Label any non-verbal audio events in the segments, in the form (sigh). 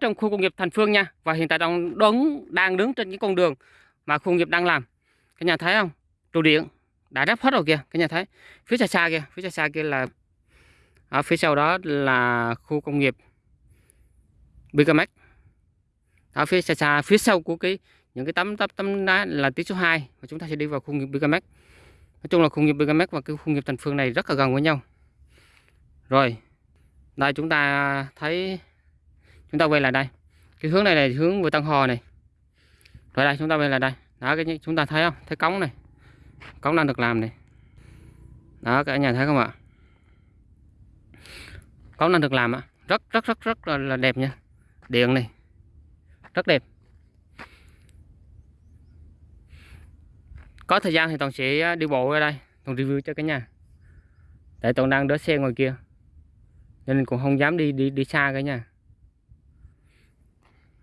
trong khu công nghiệp Thành Phương nha. Và hiện tại đang đứng đang đứng trên cái con đường mà khu công nghiệp đang làm. Cái nhà thấy không? Trụ điện. Đã đắp hết rồi kìa, Cái nhà thấy phía xa xa kia phía xa xa kia là, ở phía sau đó là khu công nghiệp Bicamex ở phía xa xa, phía sau của cái, những cái tấm tấm tấm đá là tiếng số 2 và chúng ta sẽ đi vào khu công nghiệp Bicamex nói chung là khu công nghiệp Bicamex và cái khu nghiệp Thành Phương này rất là gần với nhau. Rồi, đây chúng ta thấy chúng ta quay lại đây. Cái hướng này là hướng về Tân Hò này. Rồi đây chúng ta quay lại đây. Đó cái chúng ta thấy không? Thấy cống này. Cống đang được làm này. Đó cả nhà thấy không ạ? Cống đang được làm ạ. Rất rất rất rất là, là đẹp nha. Điện này. Rất đẹp. Có thời gian thì toàn sẽ à, đi bộ ra đây. Toàn review cho cả nhà. Tại toàn đang đỡ xe ngoài kia. Nên cũng không dám đi đi đi xa cả nhà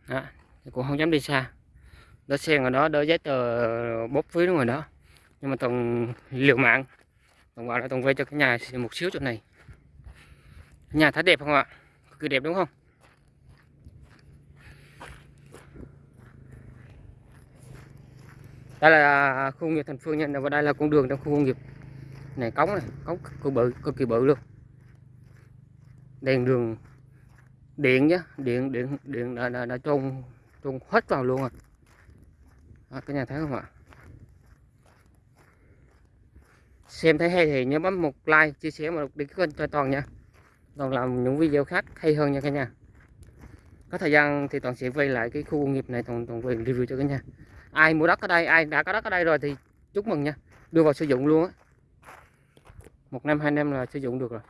đó, cũng không dám đi xa. Đó xe ở đó đỡ giấy tờ bóp phí ngoài đó. Nhưng mà toàn liều mạng. Toàn vào là toàn về cho cái nhà một xíu chỗ này. Nhà thấy đẹp không ạ? Cực kỳ đẹp đúng không? Đây là khu công nghiệp thành phương nha. Và đây là con đường trong khu công nghiệp này cống này. Cống cực bự cực kỳ bự luôn. Đèn đường điện nhá điện điện điện đã, đã, đã trôn trôn hết vào luôn rồi. À, cái nhà thấy không ạ? Xem thấy hay thì nhớ bấm một like chia sẻ một đi kênh cho toàn nha. Toàn làm những video khác hay hơn nha cả nhà. Có thời gian thì toàn sẽ quay lại cái khu công nghiệp này toàn toàn về review cho cả nhà. Ai mua đất ở đây ai đã có đất ở đây rồi thì chúc mừng nha. Đưa vào sử dụng luôn á. Một năm hai năm là sử dụng được rồi.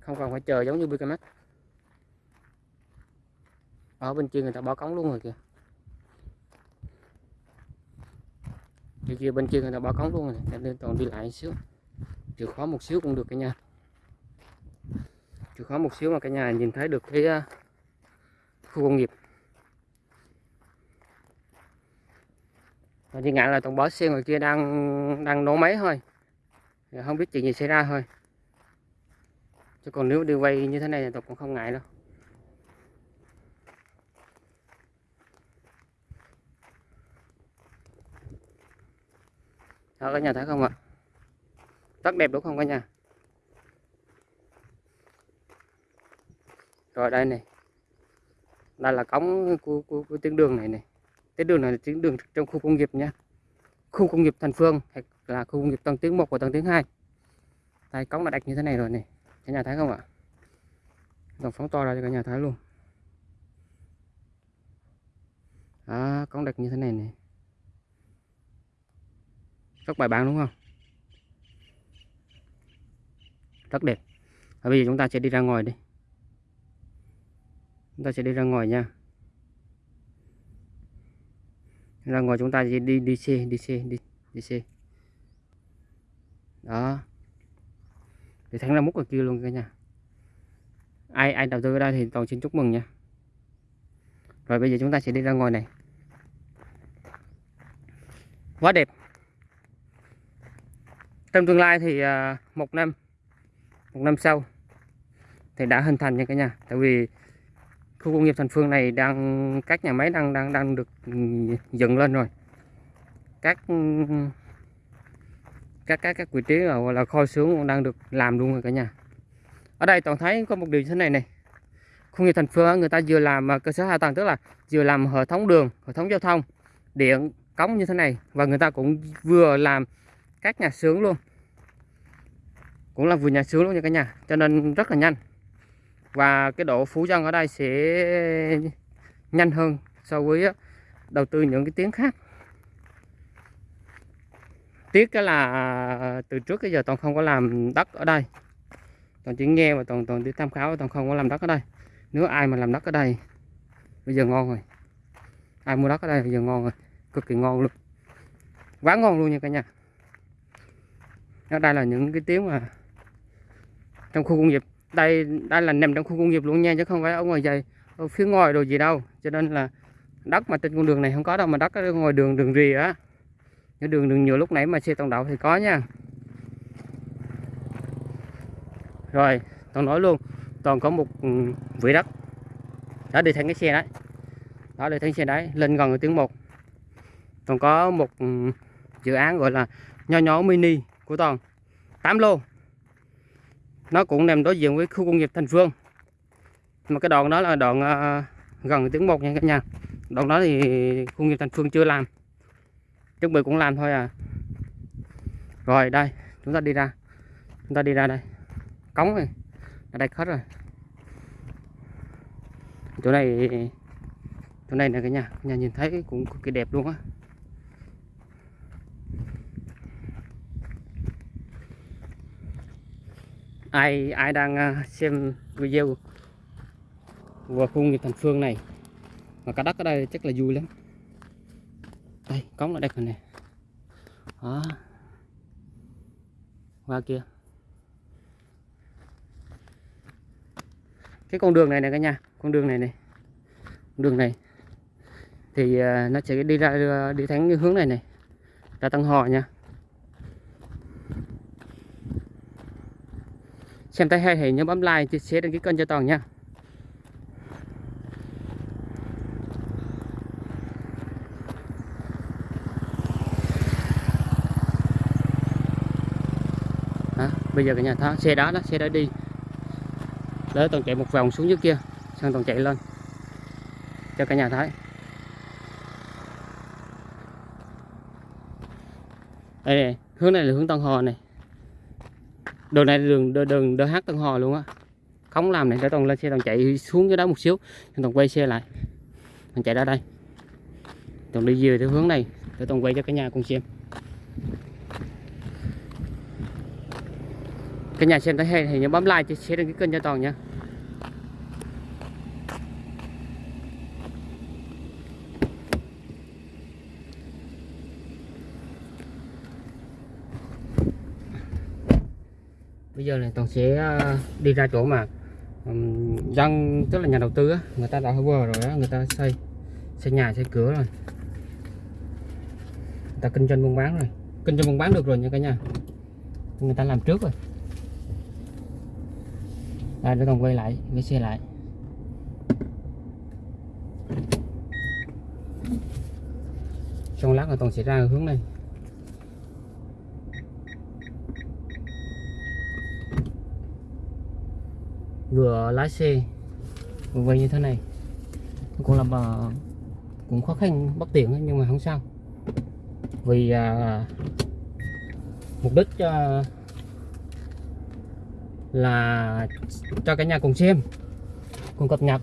Không cần phải chờ giống như BKMX ở bên kia người ta bỏ cống luôn rồi kìa. Bên kia bên kia người ta bỏ cống luôn rồi nên toàn đi lại xíu. Chịu khó một xíu cũng được cả nhà. Chịu khó một xíu mà cả nhà nhìn thấy được cái à, khu công nghiệp. Và chỉ ngại là toàn bỏ xe ngoài kia đang đang nổ máy thôi. Không biết chuyện gì xảy ra thôi. Chứ còn nếu đi quay như thế này thì tôi cũng không ngại đâu. Đó cả nhà thấy không ạ? Rất đẹp đúng không cả nhà? Rồi đây này. Đây là cống của, của, của tuyến đường này này. Tuyến đường này là tuyến đường trong khu công nghiệp nha. Khu công nghiệp thành phương hay là khu công nghiệp tầng tiếng 1 và tầng tiếng 2 đây cống là đặt như thế này rồi này. Cả nhà thấy không ạ? Đồng phóng to ra cho cả nhà thấy luôn. Đó cống đặt như thế này này rất bài bản đúng không? Rất đẹp. Và bây giờ chúng ta sẽ đi ra ngoài đi. Chúng ta sẽ đi ra ngoài nha. Ra ngoài chúng ta sẽ đi đi xe đi xe, đi đi xe. Đó. Thì thắng ra múc ở kia luôn cả nhà. Ai ai đầu tư ở đây thì toàn xin chúc mừng nha. Rồi, bây giờ chúng ta sẽ đi ra ngoài này. Quá đẹp trong tương lai thì à, một năm một năm sau thì đã hình thành nha cả nhà. Tại vì khu công nghiệp thành phương này đang các nhà máy đang đang đang được ừ, dựng lên rồi. Các ừ, các các các vị trí là, là kho xưởng cũng đang được làm luôn rồi cả nhà. Ở đây toàn thấy có một điều như thế này này. Khu nghiệp thành phương người ta vừa làm à, cơ sở hạ tầng tức là vừa làm hệ thống đường hệ thống giao thông điện cống như thế này. Và người ta cũng vừa làm các nhà sướng luôn. Cũng là vừa nhà sướng luôn nha cả nhà. Cho nên rất là nhanh. Và cái độ phú dân ở đây sẽ nhanh hơn so với đầu tư những cái tiếng khác. Tiếc cái là à, từ trước cái giờ toàn không có làm đất ở đây. Toàn chỉ nghe và toàn toàn đi tham khảo toàn không có làm đất ở đây. Nếu ai mà làm đất ở đây, bây giờ ngon rồi. Ai mua đất ở đây, bây giờ ngon rồi. Cực kỳ ngon luôn. Quá ngon luôn nha cả nhà đó, đây là những cái tiếng mà trong khu công nghiệp. Đây đây là nằm trong khu công nghiệp luôn nha, chứ không phải ở ngoài dày ở phía ngoài đồ gì đâu. Cho nên là đất mà trên con đường này không có đâu, mà đất ở ngoài đường đường rì á. Cái đường đường nhựa lúc nãy mà xe tông đậu thì có nha. Rồi toàn nói luôn, toàn có một ừ, vỉ đất. Đó, đi thành cái xe đấy. Đó, đi thành xe đấy, lên gần tiếng một. Còn có một ừ, dự án gọi là nho nhỏ mini của toàn. 8 lô. Nó cũng nằm đối diện với khu công nghiệp Thành Phương. Mà cái đoạn đó là đoạn uh, gần tiếng một nha cả nhà. Đoạn đó thì khu công nghiệp Thành Phương chưa làm. Chuẩn bị cũng làm thôi à. Rồi đây chúng ta đi ra. Chúng ta đi ra đây. Cống này ở đây hết rồi. Chỗ này chỗ này nè cái nhà. Nhà nhìn thấy cũng cực kỳ đẹp luôn á. Ai ai đang à, xem video của khu nghiệp thành phương này? Mà cá đất ở đây chắc là vui lắm. Đây, cống ở đây rồi đó. Qua kia. Cái con đường này này cả nhà, con đường này này đường này. Thì à, nó sẽ đi ra à, đi thẳng cái hướng này này ra tăng Hò nha. Xem thấy hay thì nhớ bấm like chia sẻ đăng ký kênh cho toàn nha. Đó, bây giờ cả nhà thấy xe đó đó xe đó đi. Để toàn chạy một vòng xuống dưới kia sang toàn chạy lên. Cho cả nhà thấy. Đây này, hướng này là hướng Tân Hò này đường này đường đường, đường DH Tân Hò luôn á. Không làm này để toàn lên xe toàn chạy xuống cái đó một xíu toàn quay xe lại. Toàn chạy ra đây. Toàn đi về theo hướng này để toàn quay cho cả nhà cùng xem. Cả nhà xem thấy hay thì nhớ bấm like chia sẻ đăng ký kênh cho toàn nha. Toàn sẽ ờ, đi ra chỗ mà um, dân tức là nhà đầu tư á người ta đã vừa rồi á người ta xây xây nhà xây cửa rồi. Người ta kinh doanh buôn bán rồi. Kinh doanh buôn bán được rồi nha cả nhà. Người ta làm trước rồi. Đây để còn quay lại cái xe lại. Trong lát là toàn sẽ ra hướng này. Vừa lái xe vừa quay như thế này. Cũng là ờ, cũng khó khăn bất tiện nhưng mà không sao. Vì à, mục đích à, là cho cả nhà cùng xem cùng cập nhật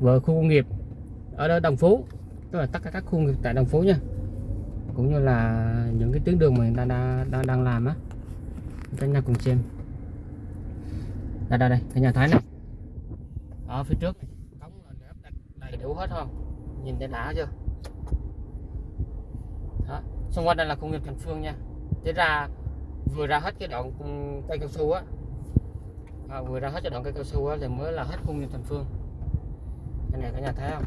về khu công nghiệp ở đó Đồng Phú tức là tất cả các khu công nghiệp tại Đồng Phú nha. Cũng như là những cái tuyến đường mà người ta đang, đang, đang làm á. Cả nhà cùng xem đây đây đây cái nhà thái này. Ở phía trước. Cống đầy đủ hết không? Nhìn thấy đã chưa? Đó. xung quanh đây là công nghiệp thành phương nha. Thế ra vừa ra hết cái đoạn cây cao su á. À, vừa ra hết cái đoạn cây cao su á thì mới là hết công nghiệp thành phương. Cái này cả nhà thấy không?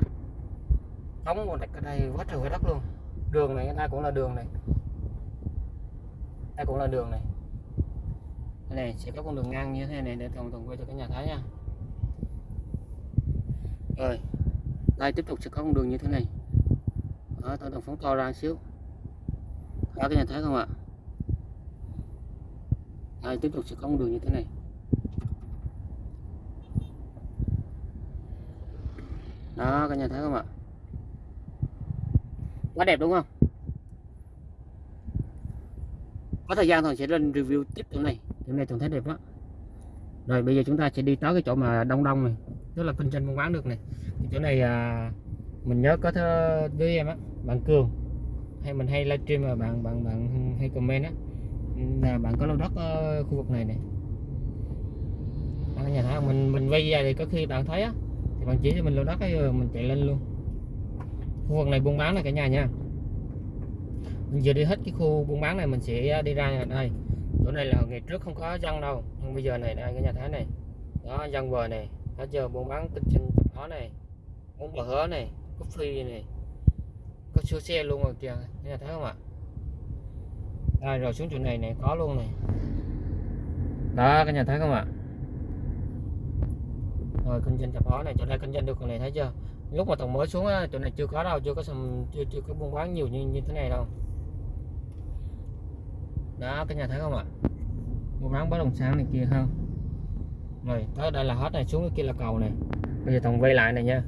Cống còn đặt ở đây quá trời quá đất luôn. Đường này đây cũng là đường này. Đây cũng là đường này này sẽ có con đường ngang như thế này để thường thường quay cho cả nhà thấy nha. Rồi, đây tiếp tục sẽ có con đường như thế này. Đó, tôi đồng phóng to ra xíu. Đó cái nhà thấy không ạ? Đây, tiếp tục sẽ có con đường như thế này. Đó, các nhà thấy không ạ? Quá đẹp đúng không? Có thời gian thì sẽ lên review tiếp chỗ này chỗ này trồng thấy đẹp quá. Rồi bây giờ chúng ta sẽ đi tới cái chỗ mà đông đông này. Tức là kinh doanh buôn bán được này. Thì chỗ này à, mình nhớ có thơ với em á bạn cường. Hay mình hay livestream mà bạn bạn bạn hay comment á là bạn có lô đất ở khu vực này này. Bạn nhà thấy mình mình quay ra thì có khi bạn thấy á thì bạn chỉ cho mình lô đất ấy mình chạy lên luôn. Khu vực này buôn bán này cả nhà nha. Mình vừa đi hết cái khu buôn bán này mình sẽ đi ra đây chỗ này là ngày trước không có dân đâu nhưng bây giờ này đây cái nhà thái này. Đó dân bờ này đã giờ buôn bán kinh doanh đó này muốn bờ hớ này có phi này có siêu xe luôn rồi kìa cái nhà thấy không ạ? Đây rồi xuống chỗ này này có luôn này. Đó cái nhà thấy không ạ? Rồi kinh doanh chập hóa này chỗ này kinh doanh được còn này thấy chưa? Lúc mà tầng mới xuống á, chỗ này chưa có đâu chưa có sầm chưa chưa có buôn bán nhiều như như thế này đâu đó cái nhà thấy không ạ? Mua bán bất động sản này kia không? Rồi tới đây là hết này xuống cái kia là cầu này. Bây giờ thằng quay lại này nha.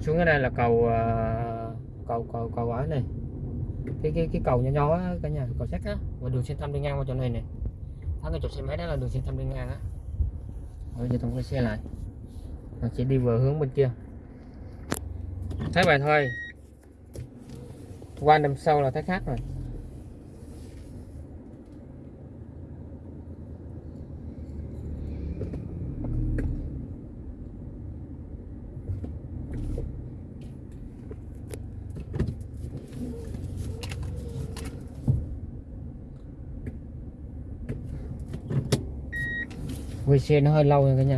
Xuống cái đây là cầu uh, cầu cầu cầu ấy này. Cái cái cái cầu nhỏ nhỏ á, cả nhà cầu sắt á. Và đường xuyên tâm đi ngang qua chỗ này này thắng cái chục xe máy đó là đường xuyên tâm đi ngang á. Bây giờ thằng quay xe lại. Nó sẽ đi về hướng bên kia. Thấy vậy thôi. Qua năm sau là thấy khác rồi. Quay xe nó hơi lâu nha cả nhà.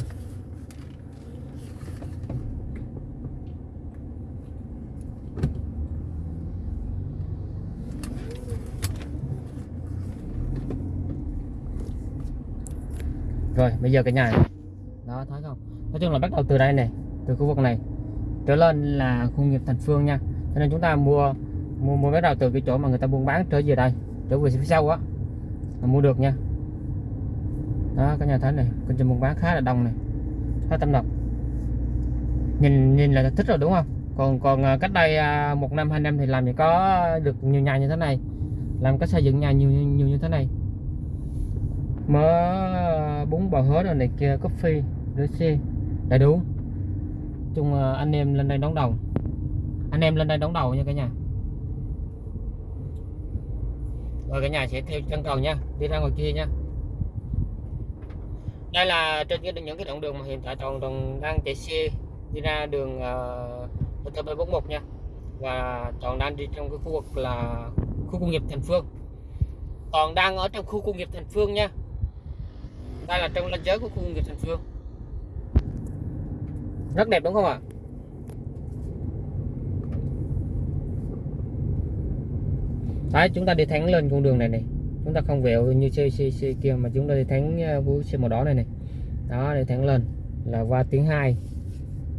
Rồi, bây giờ cả nhà. Đó, thấy không? Nói chung là bắt đầu từ đây này, từ khu vực này. Trở lên là khu nghiệp thành phương nha. Cho nên chúng ta mua mua mua bắt đầu từ cái chỗ mà người ta buôn bán trở về đây. Trở về phía sau á mua được nha đó các nhà thấy này kinh doanh buôn bán khá là đông này, khá tâm độc. Nhìn nhìn là thích rồi, đúng không? Còn còn à, cách đây à, một năm, hai năm thì làm gì có được nhiều nhà như thế này? Làm cách xây dựng nhà nhiều nhiều như thế này? Mớ à, bún bò hớ rồi này kia coffee rửa xe. Đầy đủ. Chung anh em lên đây đón đầu. Anh em lên đây đón đầu nha cả nhà. Rồi cả nhà sẽ theo chân cầu nha, đi ra ngoài kia nha đây là trên cái những cái đoạn đường mà hiện tại toàn toàn đang chạy xe đi ra đường uh, TP 41 nha. Và toàn đang đi trong cái khu vực là khu công nghiệp Thành Phương. Toàn đang ở trong khu công nghiệp Thành Phương nha. Đây là trong ranh giới của khu công nghiệp Thành Phương. Rất đẹp đúng không ạ? Đấy chúng ta đi thẳng lên con đường này này chúng ta không vẹo như xe, xe, xe kia mà chúng ta đi thắng à, vũ xe màu đỏ này này. Đó để thắng lên là qua tiếng 2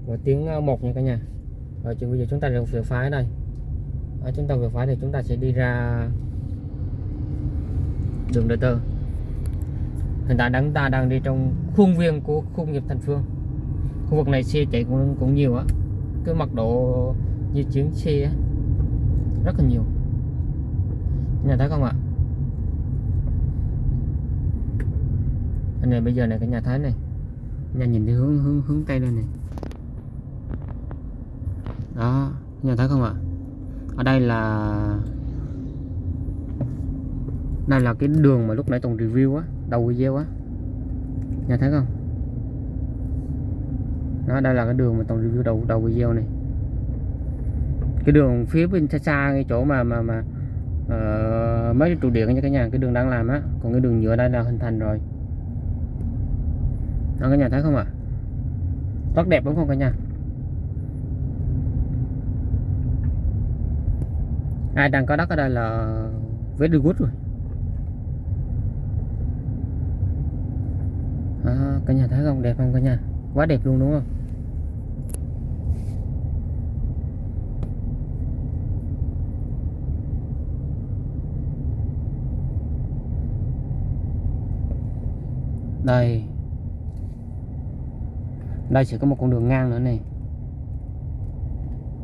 và tiếng à, 1 nha cả nhà. Rồi bây giờ chúng ta về phải đây. Ở chúng ta vừa phải thì chúng ta sẽ đi ra đường đời Tơ. Hiện tại chúng ta đang đi trong khuôn viên của khu nghiệp Thành Phương. Khu vực này xe chạy cũng cũng nhiều á. Cái mật độ di chuyển xe á, rất là nhiều. Nhà thấy không ạ? Anh này bây giờ này cái nhà thái này. Nhà nhìn theo hướng hướng hướng tây lên này. Đó nhà thấy không ạ? Ở đây là đây là cái đường mà lúc nãy tổng review á đầu video á. Nhà thấy không? Đó đây là cái đường mà tổng review đầu đầu video này. Cái đường phía bên xa xa cái chỗ mà mà mà uh, mấy cái trụ điện nha cả nhà cái đường đang làm á. Còn cái đường nhựa đây là hình thành rồi đó cả nhà thấy không ạ? Rất đẹp đúng không cả nhà? Ai đang có đất ở đây là very good rồi. À, cả nhà thấy không đẹp không cả nhà? Quá đẹp luôn đúng không? Đây đây sẽ có một con đường ngang nữa này.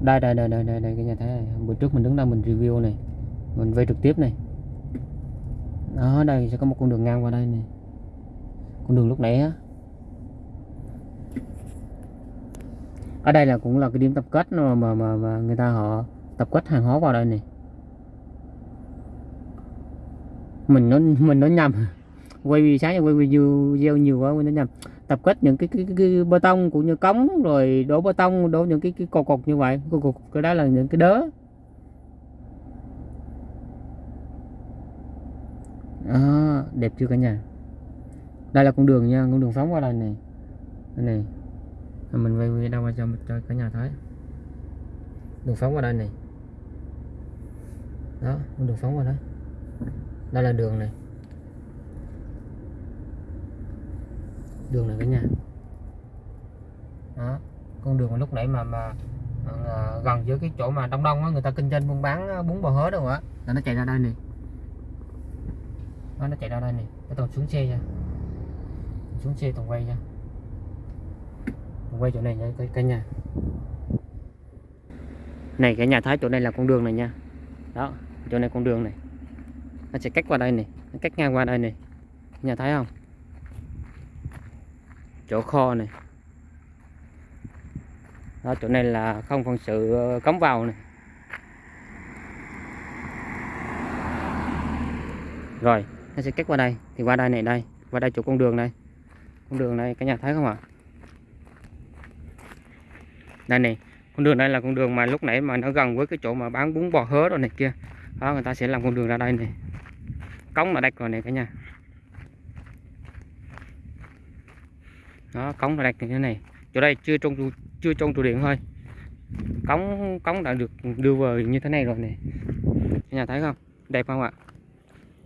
Đây đây đây đây đây, đây cái nhà thấy này. Bữa trước mình đứng đây mình review này. Mình vay trực tiếp này. Đó đây sẽ có một con đường ngang qua đây này. Con đường lúc nãy á. Ở đây là cũng là cái điểm tập kết mà mà mà, mà người ta họ tập kết hàng hóa vào đây này. Mình nó mình nó nhầm. (laughs) Quay vì sáng quay video gieo nhiều quá mình nó nhầm tập kết những cái, cái, cái, cái bê tông cũng như cống rồi đổ bê tông đổ những cái cái cột cột như vậy. Cột cột cái đó là những cái đớ. À, đẹp chưa cả nhà? Đây là con đường nha con đường phóng qua đây này. Đây này. Mình quay quay đâu cho cho cả nhà thấy. Đường phóng qua đây này. Đó con đường phóng qua đó đây là đường này. Đường này cả nhà. Đó, con đường mà lúc nãy mà mà à, gần giữa cái chỗ mà đông đông á, người ta kinh doanh buôn bán à, bún bò hớ đâu á là nó chạy ra đây nè. Nó chạy ra đây nè. Cái toàn xuống xe nha. Xuống xe toàn quay nha. Toàn quay chỗ này nha cái cả nhà. Này cái nhà thái chỗ này là con đường này nha. Đó, chỗ này con đường này. Nó sẽ cách qua đây này nó cách ngang qua đây này nhà thấy không? Chỗ kho này. Đó, chỗ này là không phận sự ờ, cống cấm vào này. Rồi, nó sẽ cách qua đây, thì qua đây này đây, qua đây chỗ con đường này con đường này cả nhà thấy không ạ? Đây này, con đường này là con đường mà lúc nãy mà nó gần với cái chỗ mà bán bún bò hớ rồi này kia. Đó, người ta sẽ làm con đường ra đây này. Cống là đây rồi này cả nhà. Nó cống là đặt như thế này. Chỗ đây chưa trong chưa trong trụ điện thôi. Cống cống đã được đưa vào như thế này rồi nè cả nhà thấy không? Đẹp không ạ?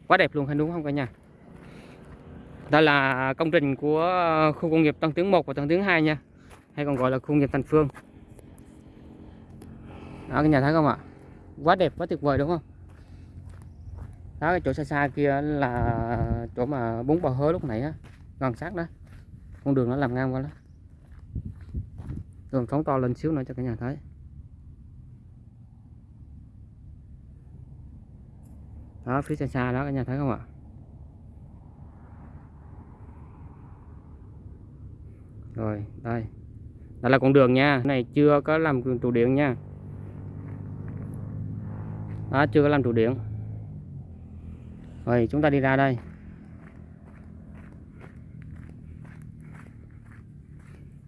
Quá đẹp luôn, hay đúng không cả nhà? Đây là công trình của ờ, khu công nghiệp Tân Tiến 1 và Tân Tiến 2 nha. Hay còn gọi là khu công nghiệp Thành Phương. Đó, cả nhà thấy không ạ? Quá đẹp, quá tuyệt vời đúng không? Đó, cái chỗ xa xa kia là chỗ mà bún bò hớ lúc nãy á. Gần sát đó con đường nó làm ngang quá lắm đường phóng to lên xíu nữa cho cả nhà thấy. Đó, phía xa xa đó, cả nhà thấy không ạ? Rồi, đây. Đây là con đường nha. Cái này chưa có làm trụ điện nha. Đó, chưa có làm trụ điện. Rồi, chúng ta đi ra đây.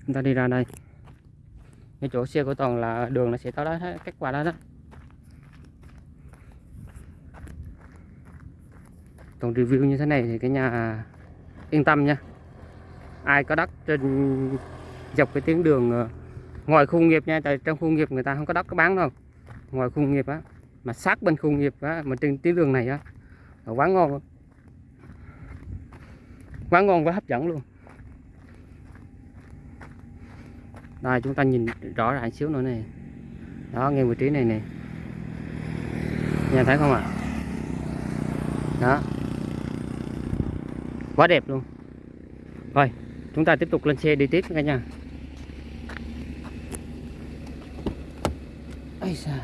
Chúng ta đi ra đây. Cái chỗ xe của toàn là đường nó sẽ tới đó cắt qua đó đó. Toàn review như thế này thì cái nhà à, yên tâm nha. Ai có đất trên dọc cái tuyến đường à, ngoài khu nghiệp nha, tại trong khu nghiệp người ta không có đất có bán đâu. Ngoài khu nghiệp á, mà sát bên khu nghiệp á, mà trên tuyến đường này á quá ngon luôn quá ngon, quá hấp dẫn luôn. Đây chúng ta nhìn rõ ràng xíu nữa này. Đó, ngay vị trí này nè. Nhà thấy không ạ? À? đó. Quá đẹp luôn. Rồi, chúng ta tiếp tục lên xe đi tiếp cả nhà. Ây xa.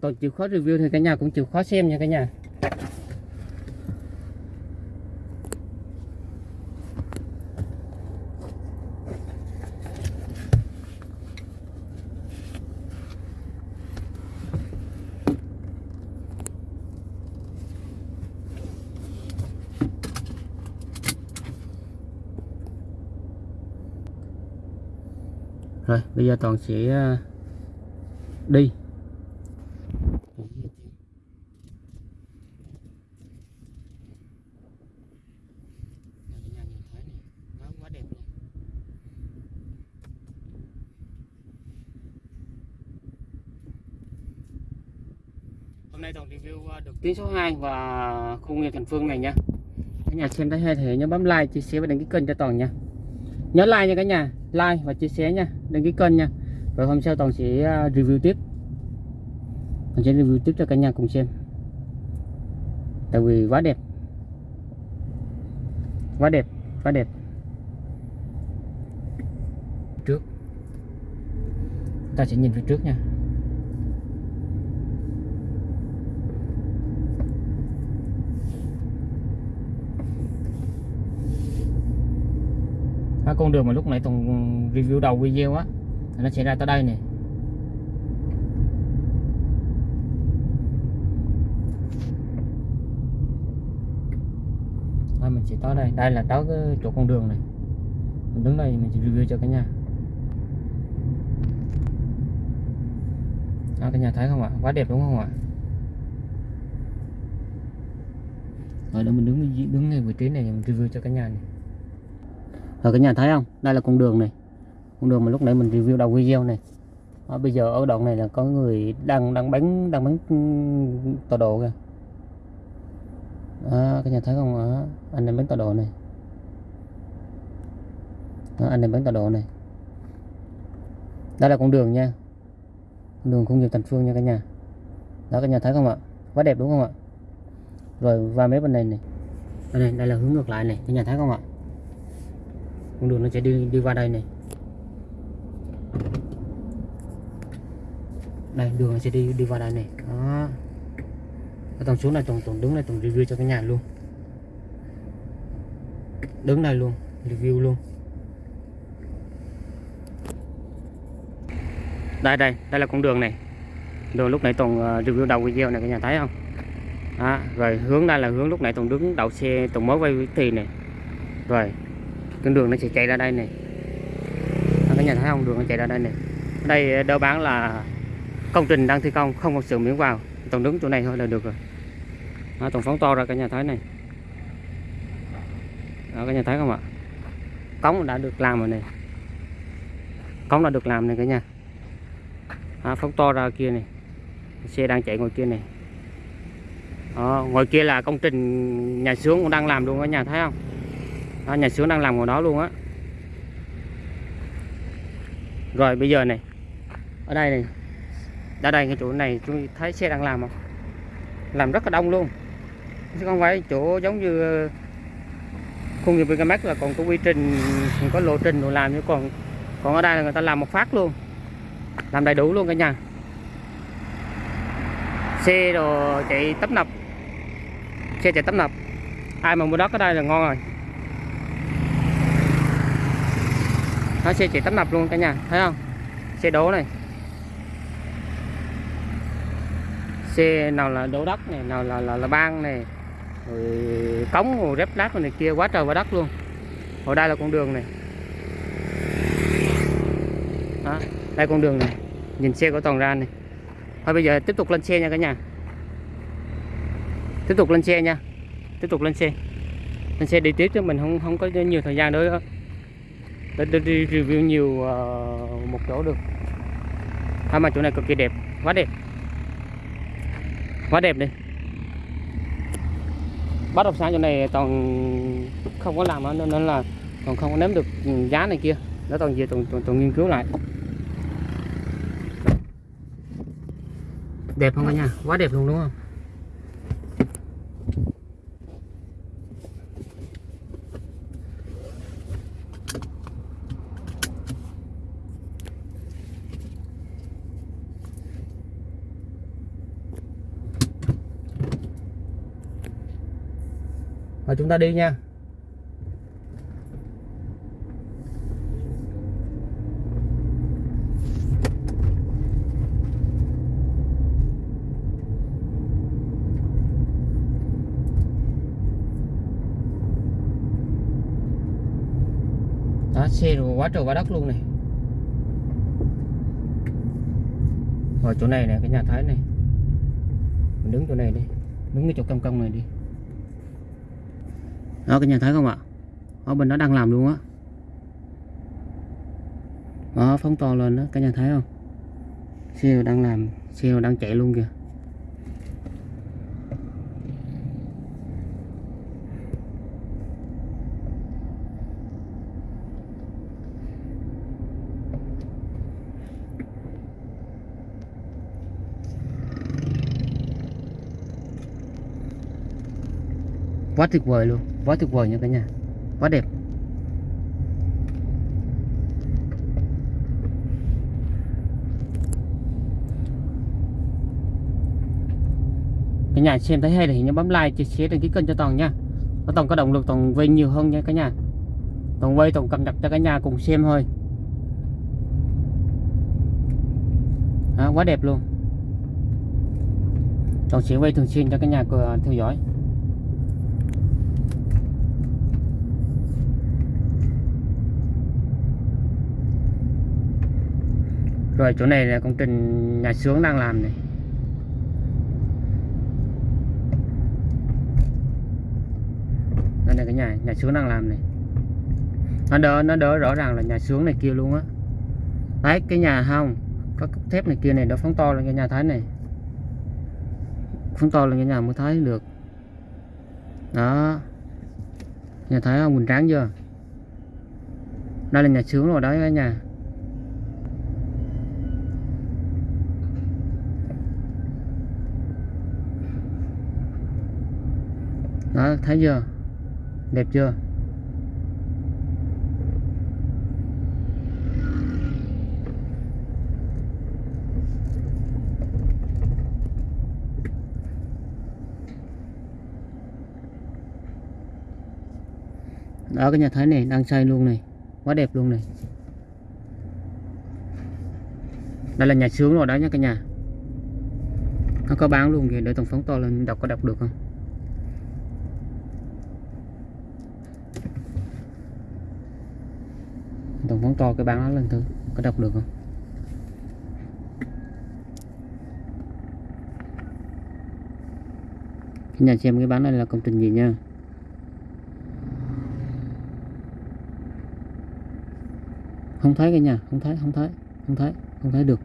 tôi chịu khó review thì cả nhà, cũng chịu khó xem nha cả nhà rồi bây giờ toàn sẽ ờ, đi Hôm nay toàn review ờ, được tuyến số 2 và khu nghiệp Thành Phương này nha. Cả nhà xem thấy hay thì nhớ bấm like, chia sẻ và đăng ký kênh cho toàn nha. Nhớ like nha cả nhà, like và chia sẻ nha, đăng ký kênh nha. Rồi hôm sau toàn sẽ à, review tiếp. Toàn sẽ review tiếp cho cả nhà cùng xem. Tại vì quá đẹp. Quá đẹp, quá đẹp. Trước. Ta sẽ nhìn phía trước nha. À, con đường mà lúc nãy Tùng review đầu video á nó sẽ ra tới đây nè. Thôi mình sẽ tới đây. Đây là tới cái chỗ con đường này. Mình đứng đây mình sẽ review cho cả nhà. À, cả nhà thấy không ạ? Quá đẹp đúng không ạ? Rồi đó mình đứng đứng ngay vị trí này mình review cho cả nhà này rồi cả nhà thấy không? Đây là con đường này. Con đường mà lúc nãy mình review đầu video này. Đó, bây giờ ở đoạn này là có người đang đang bán đang bán ừ, tọa độ kìa. Đó, cái nhà thấy không? Đó, anh em bán tọa độ này. Đó, anh em bán tọa độ này. Đây là con đường nha. Con đường công nghiệp thành phương nha cả nhà. Đó cả nhà thấy không ạ? Quá đẹp đúng không ạ? Rồi qua mấy bên này này. Đây, này, đây là hướng ngược lại này. Cả nhà thấy không ạ? Con đường nó sẽ đi đi qua đây này. Đây đường nó sẽ đi đi qua đây này. Đó. Cái tầng xuống này tổng tổng đứng này tổng review cho cái nhà luôn. Đứng này luôn review luôn. Đây đây đây là con đường này. Đường lúc nãy tổng ờ, review đầu video này cả nhà thấy không? Đó, rồi hướng đây là hướng lúc nãy tổng đứng đậu xe tổng mới quay thì này. Rồi con đường nó sẽ chạy ra đây này. Các nhà thấy không đường nó chạy ra đây này. Ở đây ờ, đâu bán là công trình đang thi công không có sự miếng vào. Tổng đứng chỗ này thôi là được rồi. Đó, tổng phóng to ra cả nhà thấy này. Đó, cả nhà thấy không ạ? Cống đã được làm rồi này. Cống đã được làm này cả nhà. Đó, phóng to ra kia này. Xe đang chạy ngoài kia này. Đó, ngoài kia là công trình nhà xưởng cũng đang làm luôn cả nhà thấy không đó, nhà xưởng đang làm ngoài đó luôn á. Rồi bây giờ này ở đây này ở đây cái chỗ này tôi thấy xe đang làm không? Làm rất là đông luôn. Chứ không phải chỗ giống như ờ, khu nghiệp Vincamax là còn có quy trình còn có lộ trình rồi làm chứ còn còn ở đây là người ta làm một phát luôn. Làm đầy đủ luôn cả nhà. Xe đồ chạy tấp nập. Xe chạy tấp nập. Ai mà mua đất ở đây là ngon rồi. Nó xe chỉ tấp nập luôn cả nhà. Thấy không? Xe đố này. Xe nào là đổ đất này nào là là, là ban này rồi cống rồi rép lát này kia quá trời quá đất luôn. Ở đây là con đường này. Đó, đây con đường này. Nhìn xe của toàn ra này. Thôi bây giờ tiếp tục lên xe nha cả nhà. Tiếp tục lên xe nha. Tiếp tục lên xe. Lên xe đi tiếp cho mình không không có nhiều thời gian nữa để, để đi review nhiều uh, một chỗ được. Thôi mà chỗ này cực kỳ đẹp. Quá đẹp. Quá đẹp đi. Bất động sản chỗ này toàn không có làm nên, nên là còn không có nếm được giá này kia. Nó toàn về toàn, toàn, toàn nghiên cứu lại. Đẹp không cả nhà? Quá đẹp luôn đúng không? Chúng ta đi nha. Đó, xe quá trời quá đất luôn này. Ở chỗ này nè, cái nhà thái này. Mình đứng chỗ này đi, đứng cái chỗ công công này đi đó các nhà thấy không ạ? Ở bên đó đang làm luôn á. Đó, phóng to lên đó các nhà thấy không? Xe đang làm, xe đang chạy luôn kìa. Quá tuyệt vời luôn. Quá tuyệt vời nha cả nhà. Quá đẹp. Cả nhà xem thấy hay thì nhớ bấm like chia sẻ đăng ký kênh cho toàn nha. Nó toàn có động lực toàn quay nhiều hơn nha cả nhà. Toàn quay, toàn cập nhật cho cả nhà cùng xem thôi. Đó, quá đẹp luôn. Toàn sẽ quay thường xuyên cho cả nhà ờ, theo dõi. Rồi, chỗ này là công trình nhà sướng đang làm này. Đây là cái nhà nhà sướng đang làm này. Nó đỡ nó đỡ rõ ràng là nhà sướng này kia luôn á. Đấy, cái nhà không có cốt thép này kia này nó phóng to lên cái nhà thái này. Phóng to lên cái nhà mới thấy được. Đó. Nhà thái không hoành tráng chưa? Đây là nhà sướng rồi, đấy cả nhà. Đó thấy chưa? Đẹp chưa? Đó, cái nhà thấy này, đang xây luôn này. Quá đẹp luôn này. Đây là nhà sướng rồi đó nha cả nhà. Nó có bán luôn kìa, để tổng phóng to lên, đọc có đọc được không tổng phóng to, cái bán đó lên thử, có đọc được không? Nhà xem cái bán này là công trình gì nha? Không thấy cái nhà, không thấy không thấy không thấy không thấy được.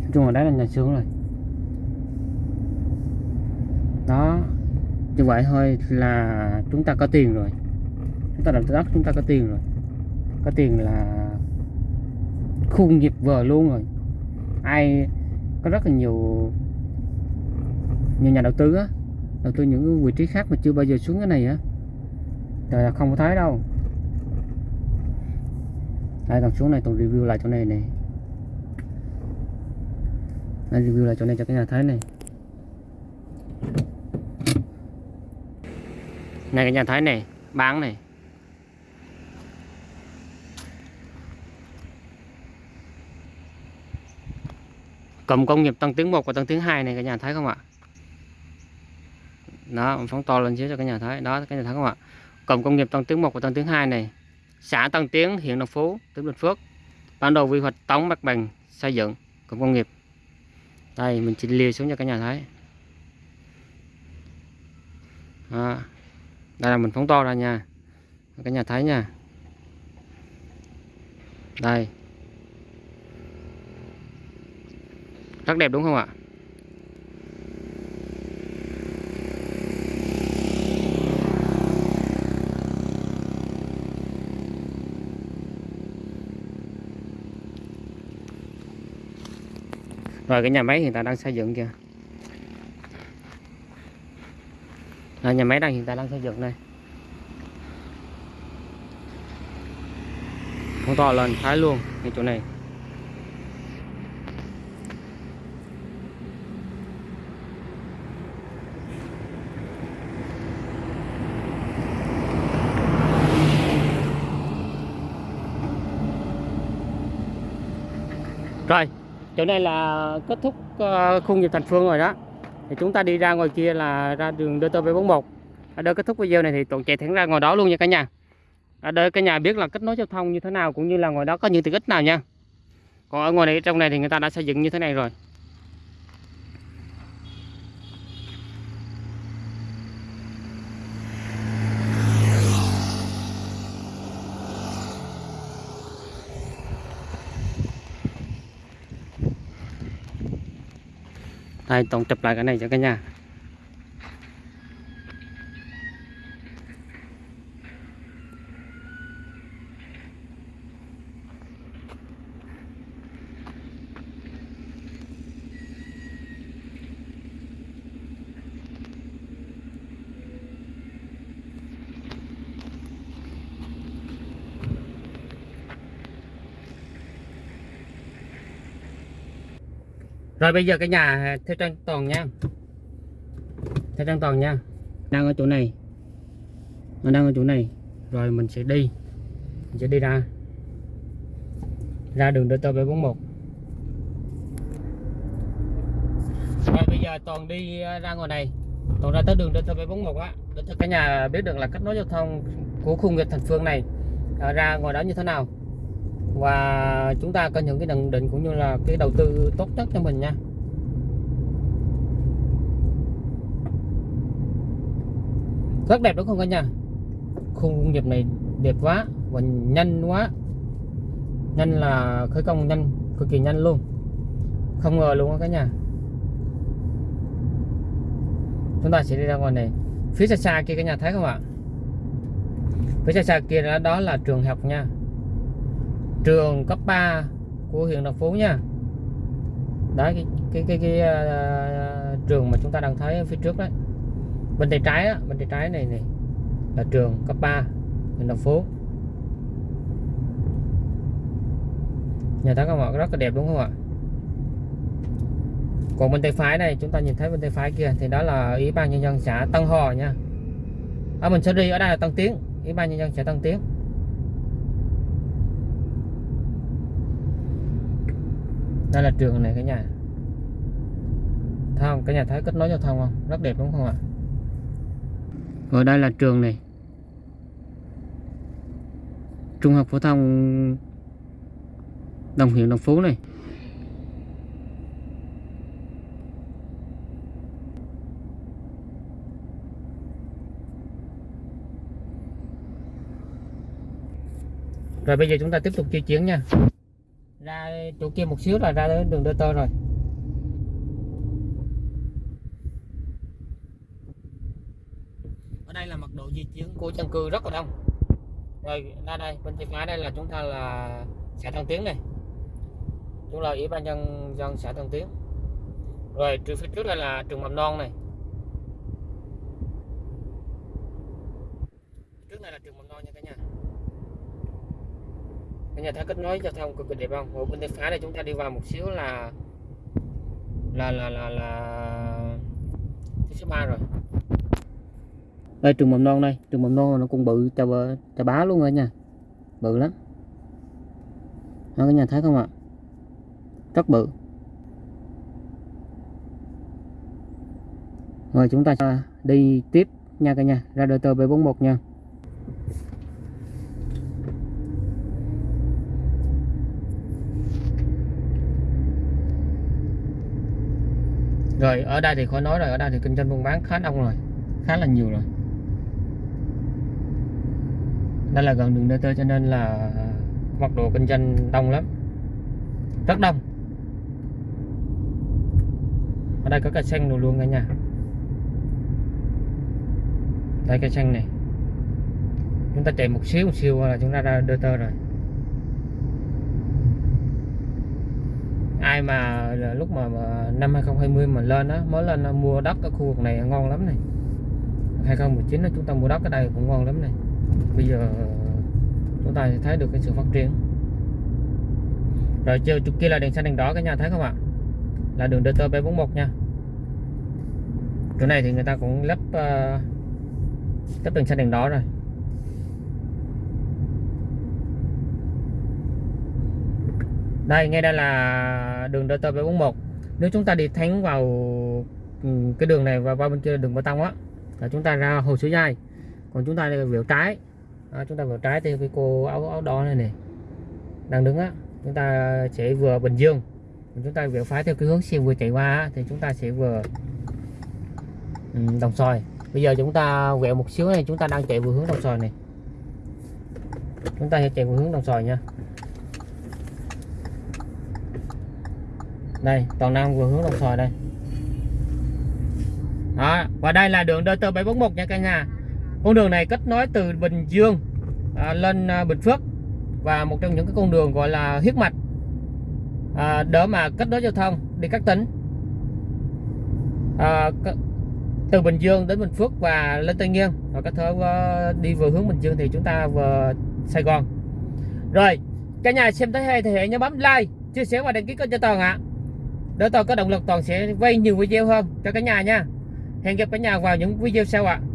Nói chung là đấy là nhà xưởng rồi đó như vậy thôi là chúng ta có tiền rồi. Chúng ta làm đất chúng ta có tiền rồi. Có tiền là khu nghiệp vờ luôn rồi. Ai có rất là nhiều nhiều nhà đầu tư á, đầu tư những cái vị trí khác mà chưa bao giờ xuống cái này á trời là không có thấy đâu. Đây còn xuống này, tôi review lại chỗ này này đây, review lại chỗ này cho cái nhà thấy này. Này, cái nhà thấy này, bán này. Cụm công nghiệp tăng tiếng 1 và tăng tiếng 2 này cả nhà thấy không ạ? Đó phóng to lên xíu cho cả nhà thấy đó, cái nhà thấy không ạ? Cụm công nghiệp tăng tiếng 1 và tăng tiếng 2 này. Xã tăng Tiến huyện Đồng Phú tỉnh Bình Phước. Bản đồ quy hoạch tổng mặt bằng, xây dựng cụm công nghiệp. Đây, mình chỉ liều xuống cho cả nhà thấy đó đây là mình phóng to ra nha. Cả nhà thấy nha. Đây. Rất đẹp đúng không ạ? Rồi, cái nhà máy hiện tại đang xây dựng kìa. Là nhà máy đang hiện tại đang xây dựng đây. Không to lần thái luôn cái chỗ này. Rồi, chỗ này là kết thúc ờ, khu nghiệp thành phương rồi đó thì chúng ta đi ra ngoài kia là ra đường DT741 ở đây kết thúc video này thì toàn chạy thẳng ra ngoài đó luôn nha cả nhà. Ở đây cả nhà biết là kết nối giao thông như thế nào cũng như là ngoài đó có những tiện ích nào nha. Còn ở ngoài này, trong này thì người ta đã xây dựng như thế này rồi. Đây tổng chụp lại cái này cho cả nhà. Rồi bây giờ cái nhà theo trang toàn nha. Theo trang toàn nha. Đang ở chỗ này. Nó đang ở chỗ này. Rồi mình sẽ đi. Mình sẽ đi ra. Ra đường DT741 Rồi bây giờ toàn đi ra ngoài này. Toàn ra tới đường DT741 á. Để cho cả nhà biết được là kết nối giao thông Của khu nghiệp thành phương này. Ra ngoài đó như thế nào và chúng ta có những cái nhận định cũng như là cái đầu tư tốt nhất cho mình nha. Rất đẹp đúng không cả nhà? Khu công nghiệp này đẹp quá và nhanh quá. Nhanh là khởi công nhanh cực kỳ nhanh luôn. Không ngờ luôn á cả nhà. Chúng ta sẽ đi ra ngoài này. Phía xa xa kia cả nhà thấy không ạ? Phía xa xa kia đó, đó là trường học nha trường cấp 3 của huyện Đồng Phú nha. Đấy cái cái cái, cái, uh, trường mà chúng ta đang thấy phía trước đấy. Bên tay trái đó, bên tay trái này này là trường cấp 3 huyện Đồng Phú. Nhà thấy các bạn rất là đẹp đúng không ạ? Còn bên tay phải này chúng ta nhìn thấy bên tay phải kia thì đó là ủy ban nhân dân xã Tân Hò nha. Ở mình sẽ đi ở đây là Tân Tiến. Ủy ban nhân dân xã Tân Tiến. Đây là trường này cả nhà. Không? Cả nhà thấy kết nối giao thông không? Rất đẹp đúng không ạ? Rồi đây là trường này. Trung học phổ thông đồng huyện đồng phú này. Rồi bây giờ chúng ta tiếp tục di chuyển nha ra chỗ kia một xíu là ra đến đường Đơ Tơ rồi. Ở đây là mật độ di chuyển của dân cư rất là đông. Rồi, ra đây, bên tay phải đây là chúng ta là xã Tân Tiến này. Chúng là ủy ban nhân dân xã Tân Tiến. Rồi, trừ phía trước đây là trường mầm non này. Trước này là trường mầm non nha cả nhà cả nhà thấy kết nối giao thông cực kỳ đẹp không ở bên tay phải này chúng ta đi vào một xíu là là là là là thứ số 3 rồi. Đây trường mầm non đây trường mầm non nó cũng bự chà, chà bá luôn rồi nha. Bự lắm. Đó, cái nhà thấy không ạ? Rất bự. Rồi chúng ta đi tiếp nha cả nhà ra đời tờ B41 nha. Rồi, ở đây thì khỏi nói rồi, ở đây thì kinh doanh buôn bán khá đông rồi, khá là nhiều rồi. Đây là gần đường DT cho nên là mật độ kinh doanh đông lắm. Rất đông. Ở đây có cây xanh đồ luôn cả nhà. Đây cây xanh này. Chúng ta chạy một xíu một xíu là chúng ta ra DT rồi. Ai mà lúc mà, mà năm 2020 mà lên đó mới lên à, mua đất ở khu vực này ngon lắm này. 2019 chúng ta mua đất ở đây cũng ngon lắm này. Bây giờ chúng ta thấy được cái sự phát triển. Rồi chiều chục kia là đèn xanh đèn đỏ cả nhà thấy không ạ? Là đường DT B41 nha. Chỗ này thì người ta cũng lắp uh, lắp đèn xanh đèn đỏ rồi. Đây ngay đây là đường DT 741 nếu chúng ta đi thánh vào ừ, cái đường này và qua bên kia đường bê tông á là chúng ta ra hồ Suối dai còn chúng ta đi trái. À, chúng ta vẹo trái theo cái cô áo áo đỏ này này đang đứng á. Chúng ta sẽ vừa Bình Dương chúng ta vẹo phải theo cái hướng xe vừa chạy qua á, thì chúng ta sẽ vừa ừ, đồng xoài. Bây giờ chúng ta vẹo một xíu này chúng ta đang chạy vừa hướng đồng xoài này. Chúng ta sẽ chạy vừa hướng đồng xoài nha. Đây toàn nam vừa hướng đồng xoài đây. Đó và đây là đường DT 741 nha cả nhà. Con đường này kết nối từ Bình Dương à, lên à, Bình Phước và một trong những cái con đường gọi là huyết mạch à, để mà kết nối giao thông đi các tỉnh. À, từ Bình Dương đến Bình Phước và lên Tây Nguyên. Và có thể à, đi vừa hướng Bình Dương thì chúng ta vừa Sài Gòn. Rồi cả nhà xem thấy hay thì hãy nhớ bấm like chia sẻ và đăng ký kênh cho toàn ạ. à nếu tôi có động lực toàn sẽ quay nhiều video hơn cho cả nhà nha hẹn gặp cả nhà vào những video sau ạ à.